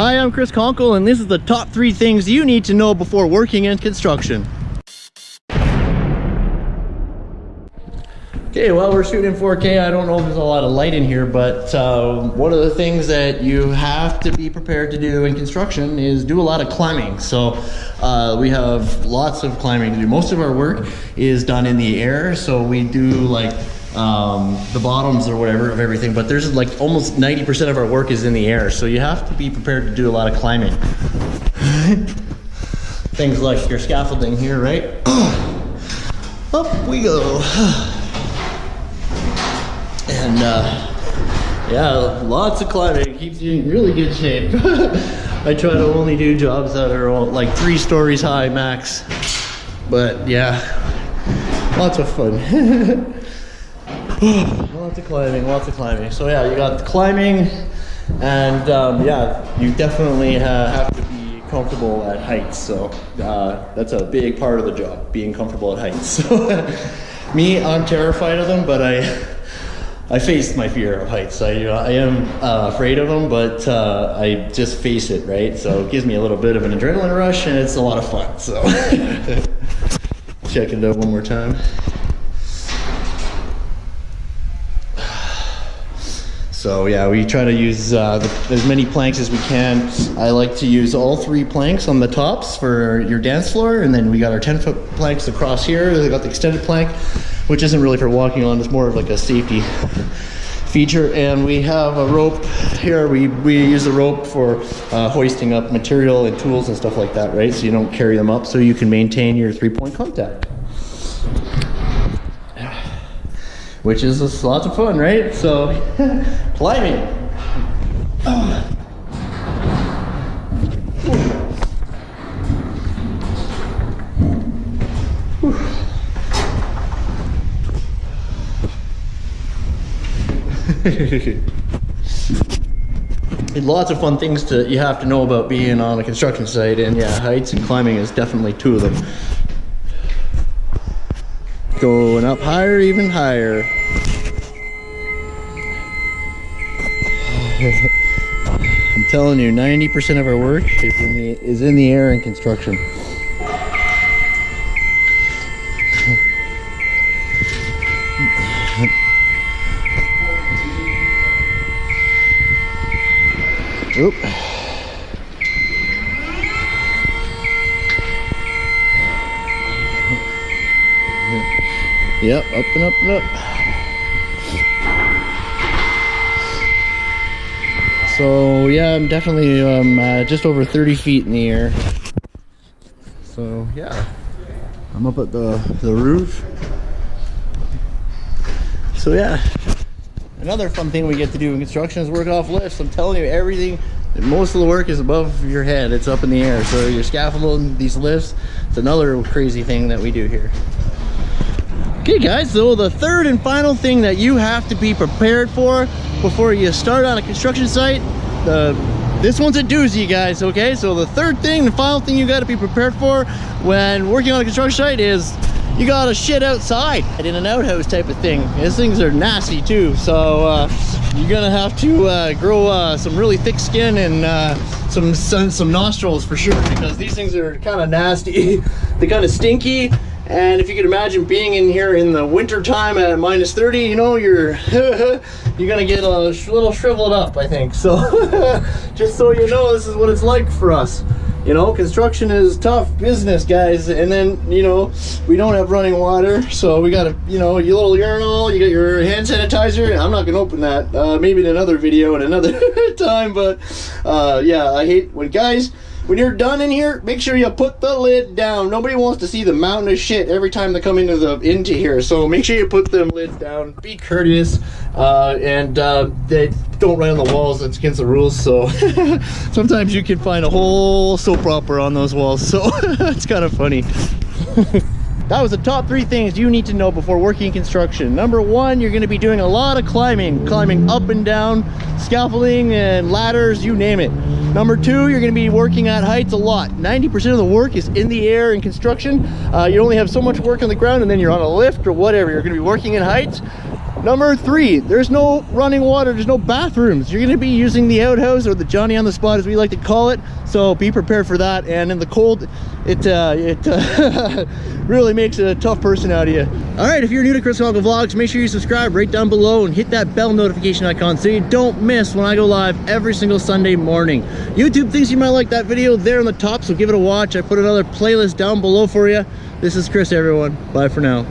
Hi, I'm Chris Conkle, and this is the top three things you need to know before working in construction. Okay, well, we're shooting in 4K. I don't know if there's a lot of light in here, but uh, one of the things that you have to be prepared to do in construction is do a lot of climbing. So uh, we have lots of climbing to do. Most of our work is done in the air, so we do like um, the bottoms or whatever of everything, but there's like almost 90% of our work is in the air. So you have to be prepared to do a lot of climbing. Things like your scaffolding here, right? Up we go. And uh, yeah, lots of climbing. Keeps you in really good shape. I try to only do jobs that are like three stories high max. But yeah, lots of fun. lots of climbing, lots of climbing. So yeah, you got climbing, and um, yeah, you definitely have to be comfortable at heights. So uh, that's a big part of the job, being comfortable at heights. So me, I'm terrified of them, but I I faced my fear of heights. I, I am uh, afraid of them, but uh, I just face it, right? So it gives me a little bit of an adrenaline rush, and it's a lot of fun. So check it out one more time. So yeah, we try to use uh, the, as many planks as we can. I like to use all three planks on the tops for your dance floor, and then we got our 10 foot planks across here. They got the extended plank, which isn't really for walking on, it's more of like a safety feature. And we have a rope here. We, we use the rope for uh, hoisting up material and tools and stuff like that, right? So you don't carry them up so you can maintain your three point contact which is lots of fun, right? So, climbing. lots of fun things to you have to know about being on a construction site and yeah heights and climbing is definitely two of them Going up higher, even higher. I'm telling you, 90% of our work is in the is in the air in construction. Oop. Yep, up and up and up. So yeah, I'm definitely um, uh, just over 30 feet in the air. So yeah, I'm up at the, the roof. So yeah, another fun thing we get to do in construction is work off lifts. I'm telling you, everything, most of the work is above your head. It's up in the air. So you're scaffolding, these lifts, it's another crazy thing that we do here. Okay guys, so the third and final thing that you have to be prepared for before you start on a construction site, the this one's a doozy guys, okay? So the third thing, the final thing you gotta be prepared for when working on a construction site is you gotta shit outside in an outhouse type of thing. These things are nasty too, so uh, you're gonna have to uh, grow uh, some really thick skin and uh, some, some, some nostrils for sure because these things are kind of nasty. They're kind of stinky and if you could imagine being in here in the winter time at minus 30, you know, you're you're gonna get a little shriveled up, I think. So just so you know, this is what it's like for us. You know, construction is tough business, guys. And then, you know, we don't have running water. So we got a, you know, your little urinal, you got your hand sanitizer. I'm not to open that. Uh, maybe in another video in another time. But uh, yeah, I hate when guys when you're done in here, make sure you put the lid down. Nobody wants to see the mountain of shit every time they come into the into here. So make sure you put them lids down. Be courteous, uh, and uh, they don't write on the walls. That's against the rules. So sometimes you can find a whole soap opera on those walls. So it's kind of funny. That was the top three things you need to know before working construction. Number one, you're gonna be doing a lot of climbing, climbing up and down, scaffolding and ladders, you name it. Number two, you're gonna be working at heights a lot. 90% of the work is in the air in construction. Uh, you only have so much work on the ground and then you're on a lift or whatever. You're gonna be working in heights. Number three, there's no running water, there's no bathrooms. You're gonna be using the outhouse or the Johnny on the spot as we like to call it. So be prepared for that. And in the cold, it uh, it uh, really makes a tough person out of you. All right, if you're new to Chris Falco Vlogs, make sure you subscribe right down below and hit that bell notification icon so you don't miss when I go live every single Sunday morning. YouTube thinks you might like that video there on the top, so give it a watch. I put another playlist down below for you. This is Chris, everyone. Bye for now.